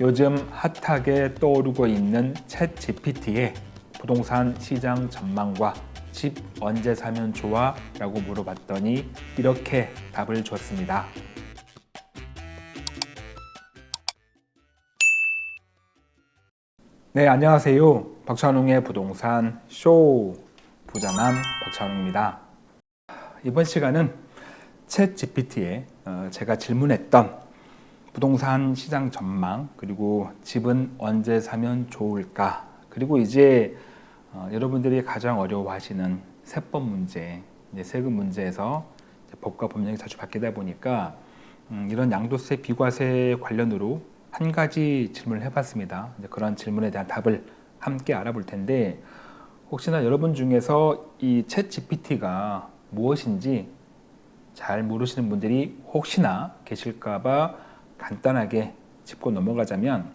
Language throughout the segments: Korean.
요즘 핫하게 떠오르고 있는 챗 GPT에 부동산 시장 전망과 집 언제 사면 좋아? 라고 물어봤더니 이렇게 답을 줬습니다. 네, 안녕하세요. 박찬웅의 부동산 쇼 부자남 박찬웅입니다. 이번 시간은 챗 GPT에 어, 제가 질문했던 부동산 시장 전망 그리고 집은 언제 사면 좋을까 그리고 이제 어, 여러분들이 가장 어려워하시는 세법 문제 세금 문제에서 법과 법령이 자주 바뀌다 보니까 음, 이런 양도세 비과세 관련으로 한 가지 질문을 해봤습니다. 그런 질문에 대한 답을 함께 알아볼 텐데 혹시나 여러분 중에서 이 챗 GPT가 무엇인지 잘 모르시는 분들이 혹시나 계실까봐 간단하게 짚고 넘어가자면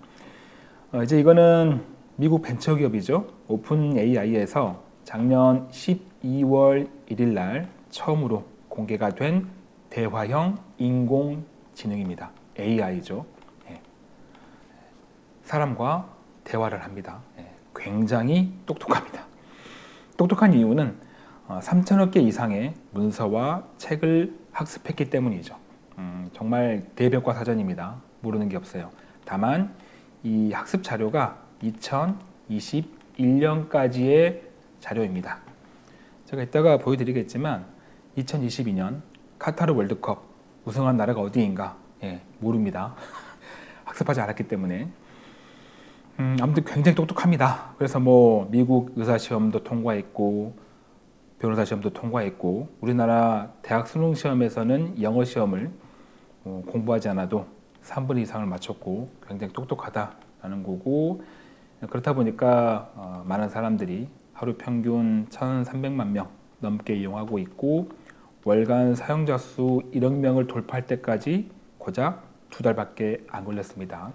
어 이제 이거는 미국 벤처기업이죠. 오픈 AI에서 작년 12월 1일 날 처음으로 공개가 된 대화형 인공지능입니다. AI죠. 사람과 대화를 합니다. 예, 굉장히 똑똑합니다. 똑똑한 이유는 3천억 어, 개 이상의 문서와 책을 학습했기 때문이죠. 음, 정말 대벽과 사전입니다. 모르는 게 없어요. 다만 이 학습 자료가 2021년까지의 자료입니다. 제가 이따가 보여드리겠지만 2022년 카타르 월드컵 우승한 나라가 어디인가 예, 모릅니다. 학습하지 않았기 때문에 음, 아무튼 굉장히 똑똑합니다. 그래서 뭐 미국 의사 시험도 통과했고 변호사 시험도 통과했고 우리나라 대학 수능 시험에서는 영어 시험을 어, 공부하지 않아도 3분 이상을 맞췄고 굉장히 똑똑하다라는 거고 그렇다 보니까 어, 많은 사람들이 하루 평균 1,300만 명 넘게 이용하고 있고 월간 사용자 수 1억 명을 돌파할 때까지 고작 두 달밖에 안 걸렸습니다.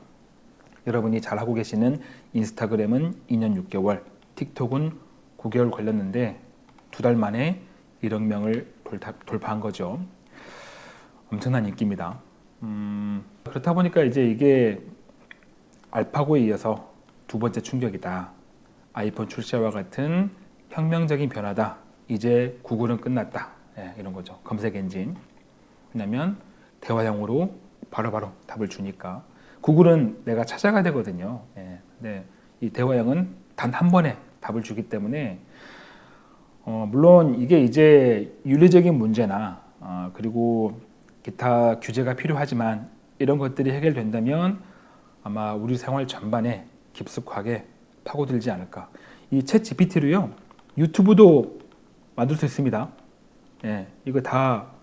여러분이 잘하고 계시는 인스타그램은 2년 6개월, 틱톡은 9개월 걸렸는데 두 달 만에 1억 명을 돌파한 거죠. 엄청난 인기입니다. 음, 그렇다 보니까 이제 이게 알파고에 이어서 두 번째 충격이다. 아이폰 출시와 같은 혁명적인 변화다. 이제 구글은 끝났다. 예, 이런 거죠. 검색 엔진. 왜냐면 대화형으로 바로바로 바로 답을 주니까. 구글은 내가 찾아가야 되거든요. 예, 네, 이 대화형은 단 한 번에 답을 주기 때문에 어, 물론 이게 이제 윤리적인 문제나 어, 그리고 기타 규제가 필요하지만 이런 것들이 해결된다면 아마 우리 생활 전반에 깊숙하게 파고들지 않을까. 이챗 GPT로요 유튜브도 만들 수 있습니다. 예, 이거 다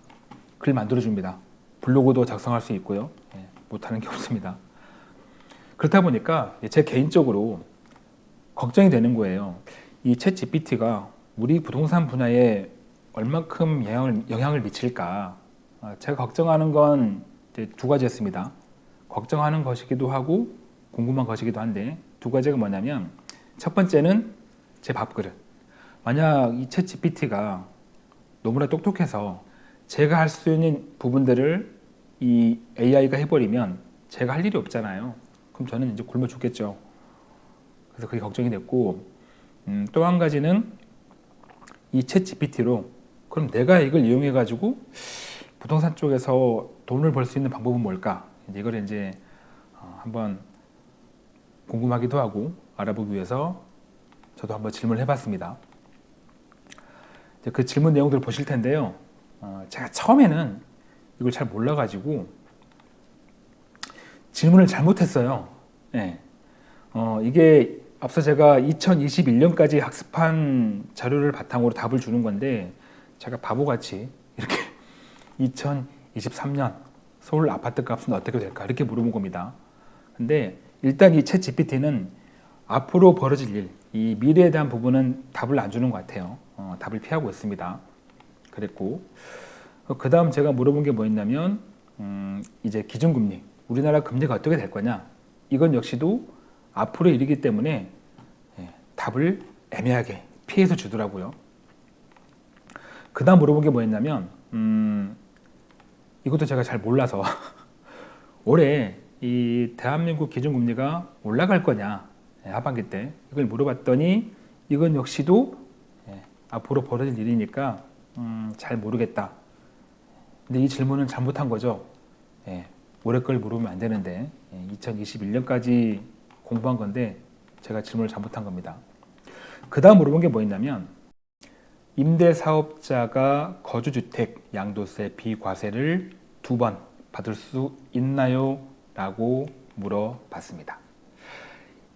글 만들어 줍니다. 블로그도 작성할 수 있고요. 예, 못하는 게 없습니다. 그렇다 보니까 제 개인적으로 걱정이 되는 거예요. 이챗 GPT가 우리 부동산 분야에 얼만큼 영향을, 영향을 미칠까 아, 제가 걱정하는 건 두 가지였습니다. 걱정하는 것이기도 하고 궁금한 것이기도 한데 두 가지가 뭐냐면 첫 번째는 제 밥그릇 만약 이챗 GPT가 너무나 똑똑해서 제가 할 수 있는 부분들을 이 AI가 해버리면 제가 할 일이 없잖아요. 그럼 저는 이제 굶어 죽겠죠. 그래서 그게 걱정이 됐고 음, 또 한 가지는 이챗 GPT로 그럼 내가 이걸 이용해 가지고 부동산 쪽에서 돈을 벌 수 있는 방법은 뭘까? 이제 이걸 이제 어, 한번 궁금하기도 하고 알아보기 위해서 저도 한번 질문을 해봤습니다. 그 질문 내용들을 보실 텐데요. 어, 제가 처음에는 이걸 잘 몰라가지고 질문을 잘못했어요. 네. 어, 이게 앞서 제가 2021년까지 학습한 자료를 바탕으로 답을 주는 건데 제가 바보같이 이렇게 2023년 서울 아파트 값은 어떻게 될까 이렇게 물어본 겁니다. 근데 일단 이 챗 GPT는 앞으로 벌어질 일, 이 미래에 대한 부분은 답을 안 주는 것 같아요. 어, 답을 피하고 있습니다. 그랬고 그 다음 제가 물어본 게 뭐였냐면 음, 이제 기준금리 우리나라 금리가 어떻게 될 거냐 이건 역시도 앞으로 일이기 때문에 예, 답을 애매하게 피해서 주더라고요 그 다음 물어본 게 뭐였냐면 음, 이것도 제가 잘 몰라서 올해 이 대한민국 기준금리가 올라갈 거냐 예, 하반기 때 이걸 물어봤더니 이건 역시도 예, 앞으로 벌어질 일이니까 음, 잘 모르겠다. 근데 이 질문은 잘못한 거죠. 예, 올해 걸 물으면 안 되는데 2021년까지 공부한 건데 제가 질문을 잘못한 겁니다. 그 다음 물어본 게 뭐였냐면 임대사업자가 거주주택 양도세 비과세를 두 번 받을 수 있나요? 라고 물어봤습니다.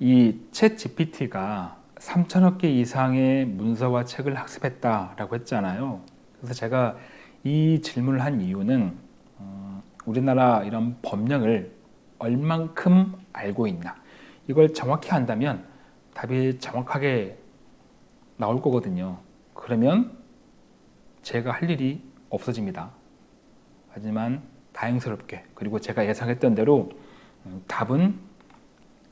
이챗 GPT가 3천억 개 이상의 문서와 책을 학습했다라고 했잖아요. 그래서 제가 이 질문을 한 이유는 음, 우리나라 이런 법령을 얼만큼 알고 있나 이걸 정확히 한다면 답이 정확하게 나올 거거든요. 그러면 제가 할 일이 없어집니다. 하지만 다행스럽게 그리고 제가 예상했던 대로 음, 답은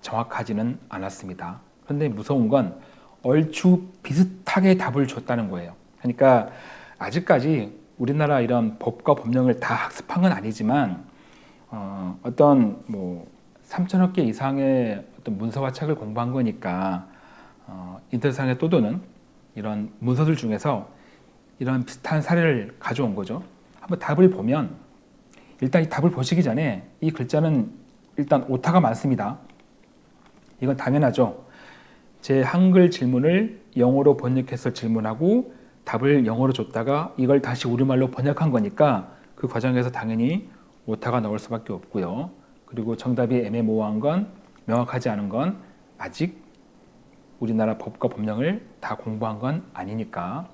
정확하지는 않았습니다. 그런데 무서운 건 얼추 비슷하게 답을 줬다는 거예요. 그러니까 아직까지 우리나라 이런 법과 법령을 다 학습한 건 아니지만 어, 어떤 뭐 3천억 개 이상의 어떤 문서와 책을 공부한 거니까 어, 인터넷상에 떠도는 이런 문서들 중에서 이런 비슷한 사례를 가져온 거죠. 한번 답을 보면 일단 이 답을 보시기 전에 이 글자는 일단 오타가 많습니다. 이건 당연하죠. 제 한글 질문을 영어로 번역해서 질문하고 답을 영어로 줬다가 이걸 다시 우리말로 번역한 거니까 그 과정에서 당연히 오타가 나올 수밖에 없고요. 그리고 정답이 애매모호한 건 명확하지 않은 건 아직 우리나라 법과 법령을 다 공부한 건 아니니까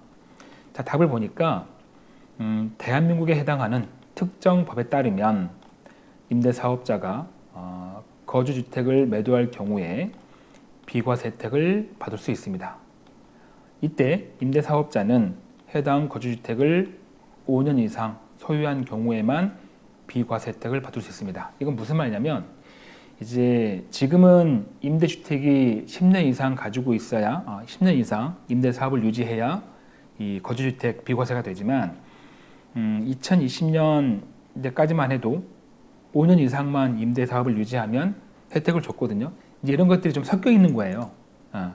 자 답을 보니까 음, 대한민국에 해당하는 특정 법에 따르면 임대사업자가 어, 거주주택을 매도할 경우에 비과세 혜택을 받을 수 있습니다. 이때 임대사업자는 해당 거주주택을 5년 이상 소유한 경우에만 비과세 혜택을 받을 수 있습니다. 이건 무슨 말이냐면 이제 지금은 임대주택이 10년 이상 가지고 있어야 어, 10년 이상 임대 사업을 유지해야 이 거주주택 비과세가 되지만 음, 2020년까지만 해도 5년 이상만 임대 사업을 유지하면 혜택을 줬거든요. 이제 이런 것들이 좀 섞여 있는 거예요. 어.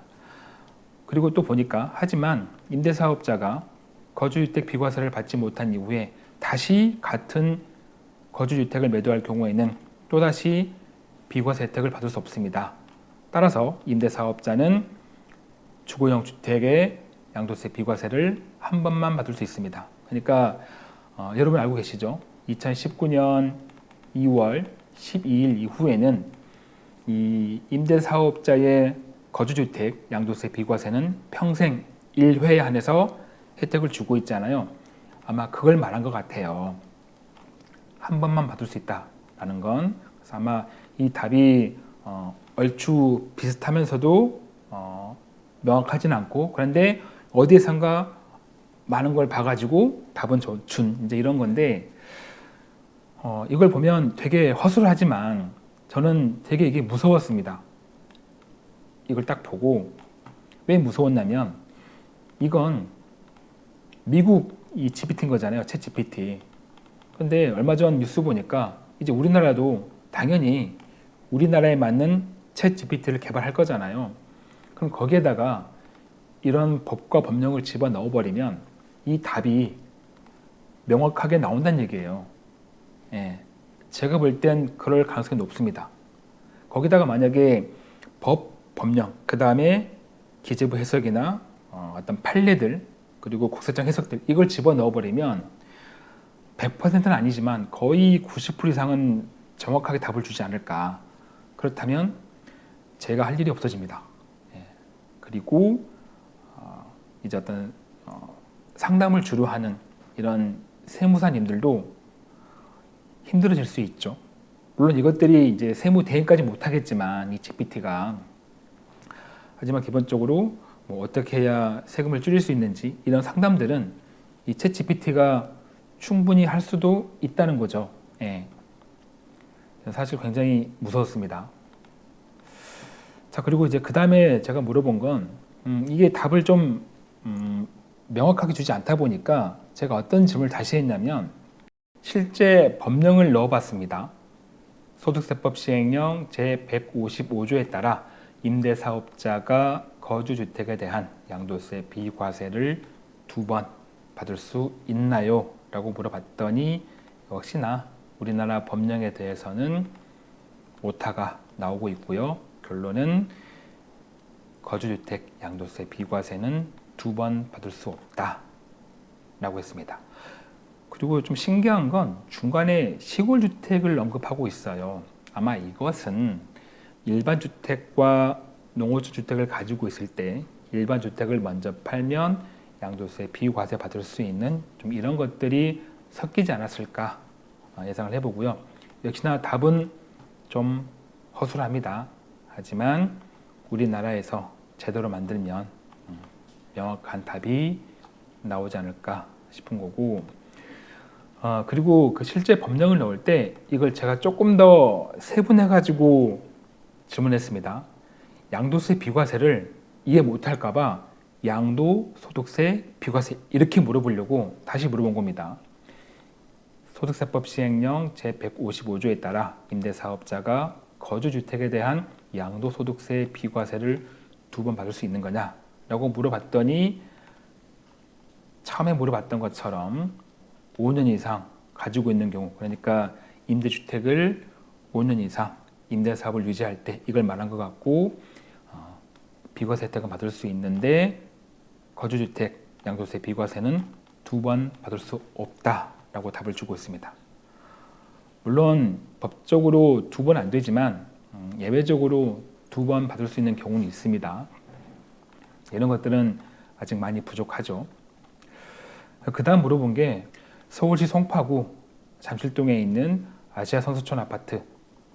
그리고 또 보니까 하지만 임대사업자가 거주주택 비과세를 받지 못한 이후에 다시 같은 거주주택을 매도할 경우에는 또다시 비과세 혜택을 받을 수 없습니다. 따라서 임대사업자는 주거용 주택의 양도세 비과세를 한 번만 받을 수 있습니다. 그러니까 어, 여러분 알고 계시죠? 2019년 2월 12일 이후에는 이 임대사업자의 거주주택 양도세 비과세는 평생 1회에 한해서 혜택을 주고 있잖아요. 아마 그걸 말한 것 같아요. 한 번만 받을 수 있다라는 건 아마 이 답이 어, 얼추 비슷하면서도 어, 명확하진 않고 그런데 어디에선가 많은 걸 봐가지고 답은 준 이제 이런 건데 어, 이걸 보면 되게 허술하지만 저는 되게 이게 무서웠습니다. 이걸 딱 보고 왜 무서웠냐면 이건 미국 이 GPT인 거잖아요. 챗 GPT. 근데 얼마 전 뉴스 보니까 이제 우리나라도 당연히 우리나라에 맞는 챗 GPT를 개발할 거잖아요. 그럼 거기에다가 이런 법과 법령을 집어 넣어버리면 이 답이 명확하게 나온다는 얘기예요. 예. 제가 볼 땐 그럴 가능성이 높습니다. 거기다가 만약에 법, 법령, 그 다음에 기재부 해석이나 어, 떤 판례들 그리고 국세청 해석들 이걸 집어넣어 버리면 100%는 아니지만 거의 90% 이상은 정확하게 답을 주지 않을까 그렇다면 제가 할 일이 없어집니다. 예. 그리고 어, 이제 어떤 어, 상담을 주로 하는 이런 세무사님들도 힘들어질 수 있죠. 물론 이것들이 이제 세무 대행까지 못하겠지만 이 GPT가 하지만 기본적으로 뭐 어떻게 해야 세금을 줄일 수 있는지 이런 상담들은 이챗 GPT가 충분히 할 수도 있다는 거죠. 예. 사실 굉장히 무서웠습니다. 자 그리고 이제 그 다음에 제가 물어본 건 음, 이게 답을 좀 음, 명확하게 주지 않다 보니까 제가 어떤 질문을 다시 했냐면 실제 법령을 넣어봤습니다. 소득세법 시행령 제155조에 따라 임대사업자가 거주주택에 대한 양도세 비과세를 두 번 받을 수 있나요? 라고 물어봤더니 역시나 우리나라 법령에 대해서는 오타가 나오고 있고요. 결론은 거주주택 양도세 비과세는 두 번 받을 수 없다 라고 했습니다. 그리고 좀 신기한 건 중간에 시골주택을 언급하고 있어요. 아마 이것은 일반 주택과 농어촌 주택을 가지고 있을 때 일반 주택을 먼저 팔면 양도세 비과세 받을 수 있는 좀 이런 것들이 섞이지 않았을까 예상을 해보고요. 역시나 답은 좀 허술합니다. 하지만 우리나라에서 제대로 만들면 음, 명확한 답이 나오지 않을까 싶은 거고 어, 그리고 그 실제 법령을 넣을 때 이걸 제가 조금 더 세분해 가지고 질문했습니다. 양도세 비과세를 이해 못할까 봐 양도 소득세 비과세 이렇게 물어보려고 다시 물어본 겁니다. 소득세법 시행령 제155조에 따라 임대사업자가 거주주택에 대한 양도소득세 비과세를 두 번 받을 수 있는 거냐? 라고 물어봤더니 처음에 물어봤던 것처럼 5년 이상 가지고 있는 경우 그러니까 임대주택을 5년 이상 임대사업을 유지할 때 이걸 말한 것 같고 어, 비과세 혜택은 받을 수 있는데 거주주택 양도세 비과세는 두 번 받을 수 없다 라고 답을 주고 있습니다. 물론 법적으로 두 번 안 되지만 음, 예외적으로 두 번 받을 수 있는 경우는 있습니다. 이런 것들은 아직 많이 부족하죠. 그 다음 물어본 게 서울시 송파구 잠실동에 있는 아시아 선수촌 아파트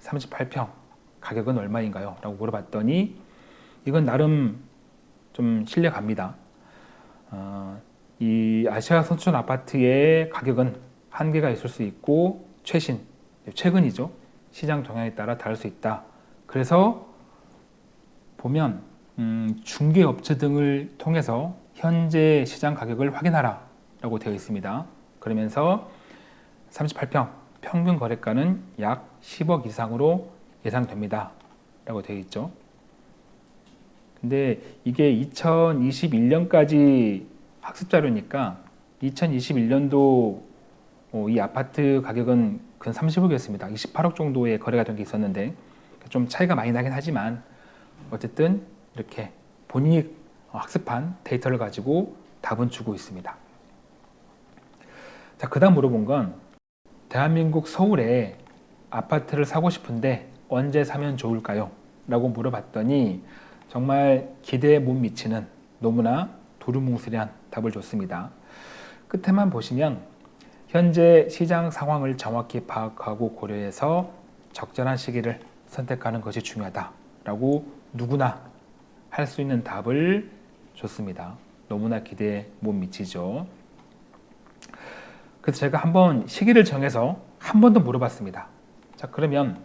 38평 가격은 얼마인가요? 라고 물어봤더니 이건 나름 좀 신뢰갑니다. 어, 이 아시아 선수촌 아파트의 가격은 한계가 있을 수 있고 최신, 최근이죠. 시장 동향에 따라 다를 수 있다. 그래서 보면 음, 중개업체 등을 통해서 현재 시장 가격을 확인하라 라고 되어 있습니다. 그러면서 38평 평균 거래가는 약 10억 이상으로 예상됩니다. 라고 되어 있죠. 근데 이게 2021년까지 학습 자료니까 2021년도 어, 이 아파트 가격은 근 30억이었습니다. 28억 정도의 거래가 된 게 있었는데 좀 차이가 많이 나긴 하지만 어쨌든 이렇게 본인이 학습한 데이터를 가지고 답은 주고 있습니다. 자, 그 다음 물어본 건 대한민국 서울에 아파트를 사고 싶은데 언제 사면 좋을까요? 라고 물어봤더니 정말 기대에 못 미치는 너무나 도루뭉술한 답을 줬습니다. 끝에만 보시면 현재 시장 상황을 정확히 파악하고 고려해서 적절한 시기를 선택하는 것이 중요하다라고 누구나 할 수 있는 답을 줬습니다. 너무나 기대에 못 미치죠. 그래서 제가 한번 시기를 정해서 한 번 더 물어봤습니다. 자 그러면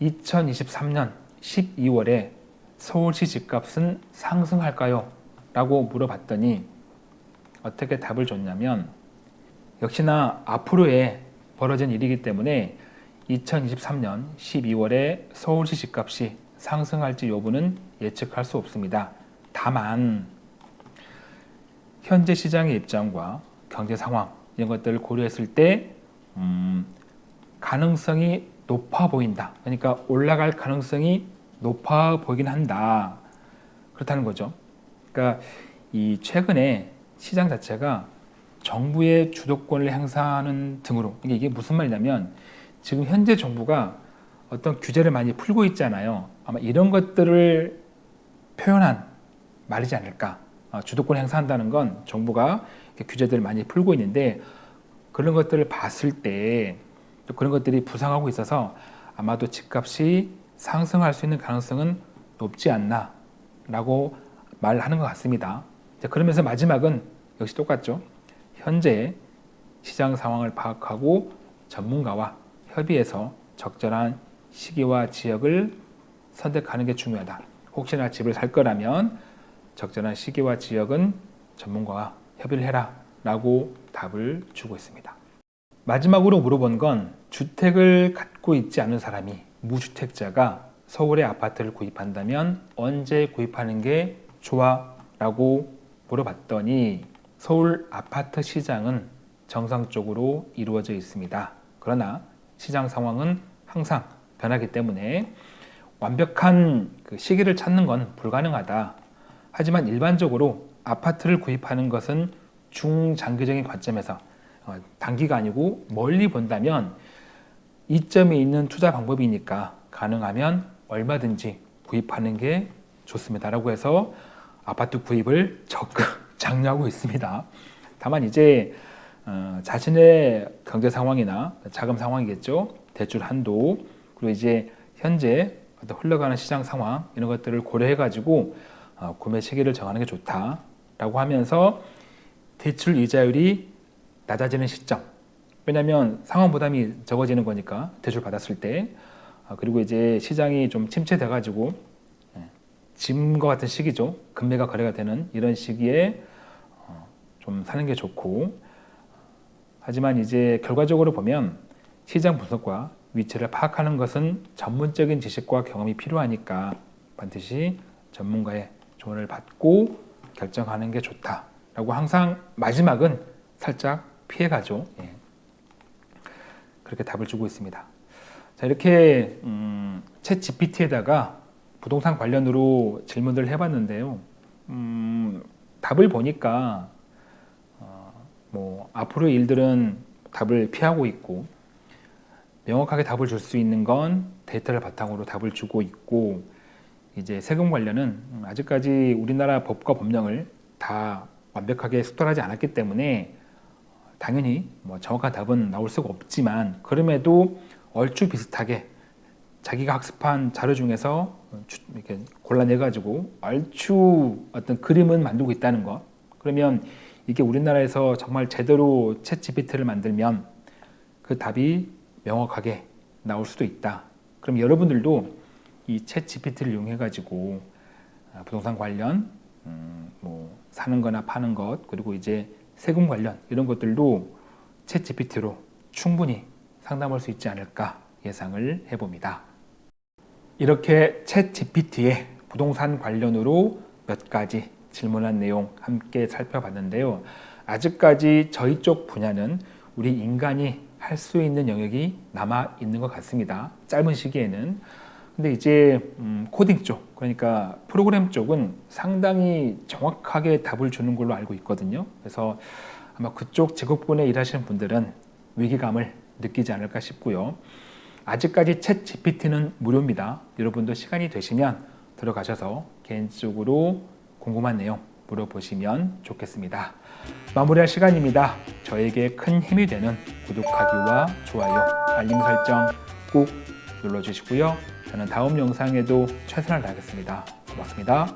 2023년 12월에 서울시 집값은 상승할까요? 라고 물어봤더니 어떻게 답을 줬냐면 역시나 앞으로의 벌어진 일이기 때문에 2023년 12월에 서울시 집값이 상승할지 여부는 예측할 수 없습니다. 다만 현재 시장의 입장과 경제 상황 이런 것들을 고려했을 때 음, 가능성이 높아 보인다. 그러니까 올라갈 가능성이 높아 보이긴 한다. 그렇다는 거죠. 그러니까 이 최근에 시장 자체가 정부의 주도권을 행사하는 등으로 이게 무슨 말이냐면 지금 현재 정부가 어떤 규제를 많이 풀고 있잖아요. 아마 이런 것들을 표현한 말이지 않을까. 어, 주도권 행사한다는 건 정부가 규제들을 많이 풀고 있는데 그런 것들을 봤을 때 그런 것들이 부상하고 있어서 아마도 집값이 상승할 수 있는 가능성은 높지 않나 라고 말하는 것 같습니다. 그러면서 마지막은 역시 똑같죠. 현재 시장 상황을 파악하고 전문가와 협의해서 적절한 시기와 지역을 선택하는 게 중요하다. 혹시나 집을 살 거라면 적절한 시기와 지역은 전문가와 협의를 해라 라고 답을 주고 있습니다. 마지막으로 물어본 건 주택을 갖고 있지 않은 사람이 무주택자가 서울의 아파트를 구입한다면 언제 구입하는 게 좋아? 라고 물어봤더니 서울 아파트 시장은 정상적으로 이루어져 있습니다. 그러나 시장 상황은 항상 변하기 때문에 완벽한 그 시기를 찾는 건 불가능하다. 하지만 일반적으로 아파트를 구입하는 것은 중장기적인 관점에서 어, 단기가 아니고 멀리 본다면 이점이 있는 투자 방법이니까 가능하면 얼마든지 구입하는 게 좋습니다. 라고 해서 아파트 구입을 적극 장려하고 있습니다. 다만 이제 어, 자신의 경제 상황이나 자금 상황이겠죠. 대출 한도 그리고 이제 현재 어떤 흘러가는 시장 상황 이런 것들을 고려해 가지고 어, 구매 시기를 정하는 게 좋다라고 하면서 대출 이자율이 낮아지는 시점 왜냐하면 상환 부담이 적어지는 거니까 대출 받았을 때 아, 그리고 이제 시장이 좀 침체돼 가지고 예, 지금과 같은 시기죠 금매가 거래가 되는 이런 시기에 어, 좀 사는 게 좋고 하지만 이제 결과적으로 보면 시장 분석과 위치를 파악하는 것은 전문적인 지식과 경험이 필요하니까 반드시 전문가의 조언을 받고 결정하는 게 좋다라고 항상 마지막은 살짝 피해가죠. 예. 그렇게 답을 주고 있습니다. 자 이렇게 음, 챗 GPT에다가 부동산 관련으로 질문들을 해봤는데요. 음, 답을 보니까 어, 뭐 앞으로의 일들은 답을 피하고 있고 명확하게 답을 줄 수 있는 건 데이터를 바탕으로 답을 주고 있고 이제 세금 관련은 아직까지 우리나라 법과 법령을 다 완벽하게 숙달하지 않았기 때문에 당연히 뭐 정확한 답은 나올 수가 없지만 그럼에도 얼추 비슷하게 자기가 학습한 자료 중에서 이렇게 골라내 가지고 얼추 어떤 그림은 만들고 있다는 것 그러면 이게 우리나라에서 정말 제대로 챗 GPT를 만들면 그 답이 명확하게 나올 수도 있다 그럼 여러분들도 이 챗 GPT를 이용해 가지고 아, 부동산 관련 음, 뭐 사는 거나 파는 것 그리고 이제 세금 관련 이런 것들도 챗 GPT로 충분히 상담할 수 있지 않을까 예상을 해봅니다. 이렇게 챗 GPT의 부동산 관련으로 몇 가지 질문한 내용 함께 살펴봤는데요. 아직까지 저희 쪽 분야는 우리 인간이 할 수 있는 영역이 남아 있는 것 같습니다. 짧은 시기에는. 근데 이제 음, 코딩 쪽, 그러니까 프로그램 쪽은 상당히 정확하게 답을 주는 걸로 알고 있거든요. 그래서 아마 그쪽 직업군에 일하시는 분들은 위기감을 느끼지 않을까 싶고요. 아직까지 챗 GPT는 무료입니다. 여러분도 시간이 되시면 들어가셔서 개인적으로 궁금한 내용 물어보시면 좋겠습니다. 마무리할 시간입니다. 저에게 큰 힘이 되는 구독하기와 좋아요, 알림 설정 꼭 눌러주시고요. 저는 다음 영상에도 최선을 다하겠습니다. 고맙습니다.